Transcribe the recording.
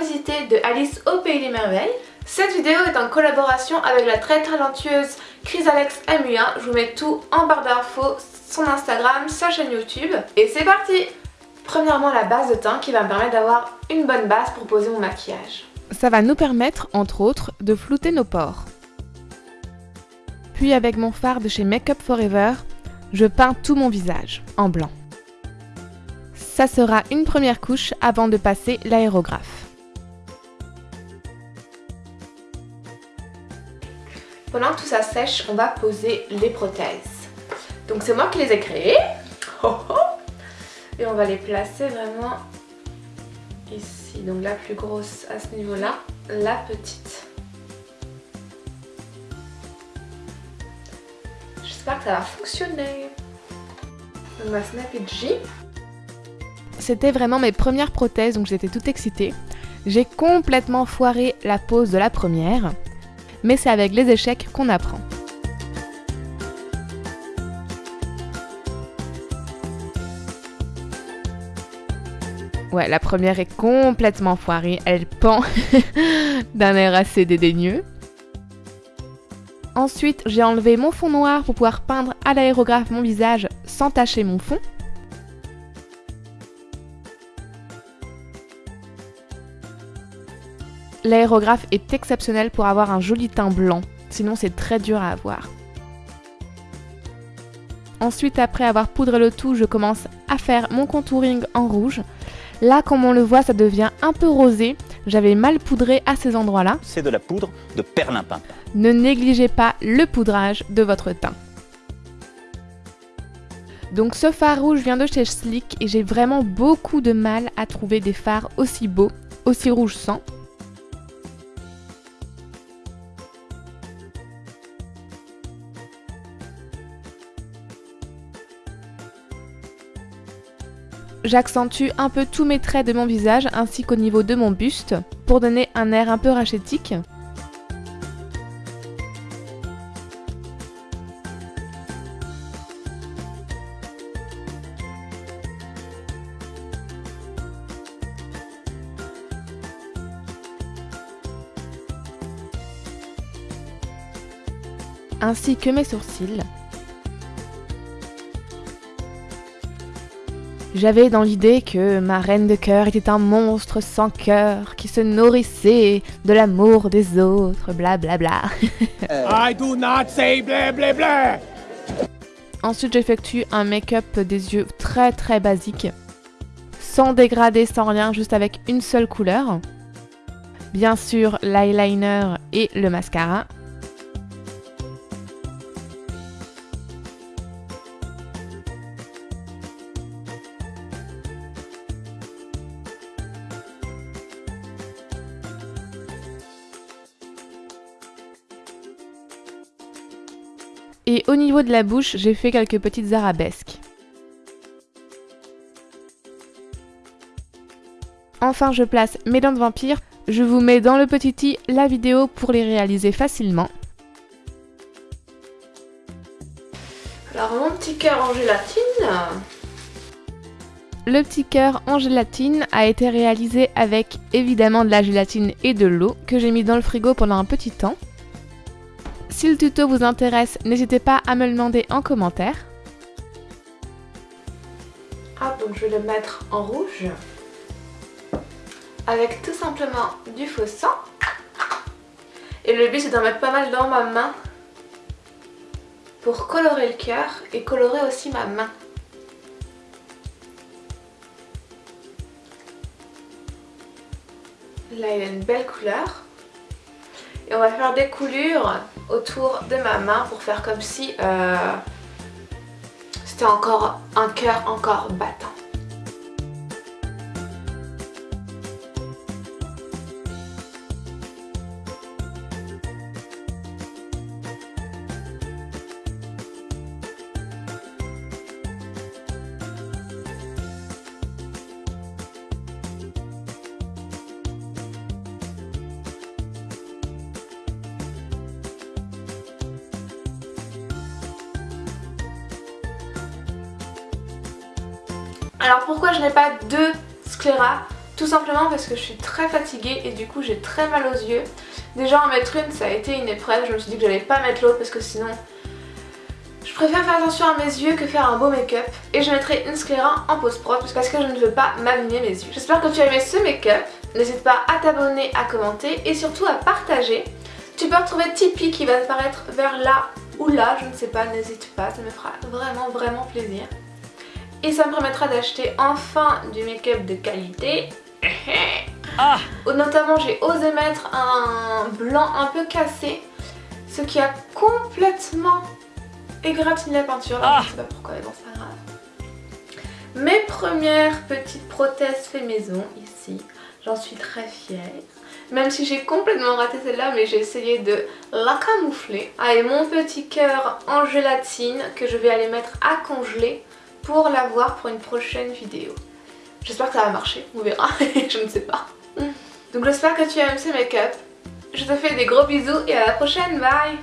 visiter de Alice au Pays des Merveilles. Cette vidéo est en collaboration avec la très talentueuse Chrysalix MU1. Je vous mets tout en barre d'infos, son Instagram, sa chaîne YouTube. Et c'est parti Premièrement la base de teint qui va me permettre d'avoir une bonne base pour poser mon maquillage. Ça va nous permettre, entre autres, de flouter nos pores. Puis avec mon fard de chez Makeup Forever, je peins tout mon visage en blanc. Ça sera une première couche avant de passer l'aérographe. Pendant que tout ça sèche, on va poser les prothèses. Donc c'est moi qui les ai créées. Et on va les placer vraiment ici. Donc la plus grosse à ce niveau-là, la petite. J'espère que ça va fonctionner. On va snapper J. C'était vraiment mes premières prothèses, donc j'étais toute excitée. J'ai complètement foiré la pose de la première, mais c'est avec les échecs qu'on apprend. Ouais, la première est complètement foirée, elle pend d'un air assez dédaigneux. Ensuite, j'ai enlevé mon fond noir pour pouvoir peindre à l'aérographe mon visage sans tacher mon fond. L'aérographe est exceptionnel pour avoir un joli teint blanc, sinon c'est très dur à avoir. Ensuite, après avoir poudré le tout, je commence à faire mon contouring en rouge. Là, comme on le voit, ça devient un peu rosé. J'avais mal poudré à ces endroits-là. C'est de la poudre de perlimpinpin. Ne négligez pas le poudrage de votre teint. Donc ce fard rouge vient de chez Slick et j'ai vraiment beaucoup de mal à trouver des fards aussi beaux, aussi rouge sang. J'accentue un peu tous mes traits de mon visage ainsi qu'au niveau de mon buste pour donner un air un peu rachétique. ainsi que mes sourcils. J'avais dans l'idée que ma reine de cœur était un monstre sans cœur qui se nourrissait de l'amour des autres, blablabla. Bla bla. I do not say bla bla bla. Ensuite, j'effectue un make-up des yeux très très basique, sans dégradé, sans rien, juste avec une seule couleur. Bien sûr, l'eyeliner et le mascara. Et au niveau de la bouche, j'ai fait quelques petites arabesques. Enfin, je place mes dents de vampire. Je vous mets dans le petit i la vidéo pour les réaliser facilement. Alors mon petit cœur en gélatine. Le petit cœur en gélatine a été réalisé avec évidemment de la gélatine et de l'eau que j'ai mis dans le frigo pendant un petit temps. Si le tuto vous intéresse, n'hésitez pas à me le demander en commentaire. Ah, donc je vais le mettre en rouge avec tout simplement du faux sang. Et le but c'est d'en mettre pas mal dans ma main pour colorer le cœur et colorer aussi ma main. Là il a une belle couleur. Et on va faire des coulures autour de ma main pour faire comme si euh, c'était encore un cœur encore battant. Alors pourquoi je n'ai pas deux scléras Tout simplement parce que je suis très fatiguée et du coup j'ai très mal aux yeux. Déjà en mettre une ça a été une épreuve, je me suis dit que j'allais pas mettre l'autre parce que sinon je préfère faire attention à mes yeux que faire un beau make-up et je mettrai une scléra en post-prod parce que je ne veux pas m'abîmer mes yeux. J'espère que tu as aimé ce make-up, n'hésite pas à t'abonner, à commenter et surtout à partager. Tu peux retrouver Tipeee qui va apparaître vers là ou là, je ne sais pas, n'hésite pas, ça me fera vraiment vraiment plaisir. Et ça me permettra d'acheter enfin du make-up de qualité. Ah Notamment j'ai osé mettre un blanc un peu cassé, ce qui a complètement égratigné la peinture. Là, Je sais pas pourquoi, mais bon c'est pas grave. Mes premières petites prothèses fait maison ici, j'en suis très fière. Même si j'ai complètement raté celle-là, mais j'ai essayé de la camoufler. Ah, et mon petit cœur en gélatine que je vais aller mettre à congeler pour l'avoir pour une prochaine vidéo. J'espère que ça va marcher, on verra, je ne sais pas. Donc j'espère que tu aimes ce make-up. Je te fais des gros bisous et à la prochaine, bye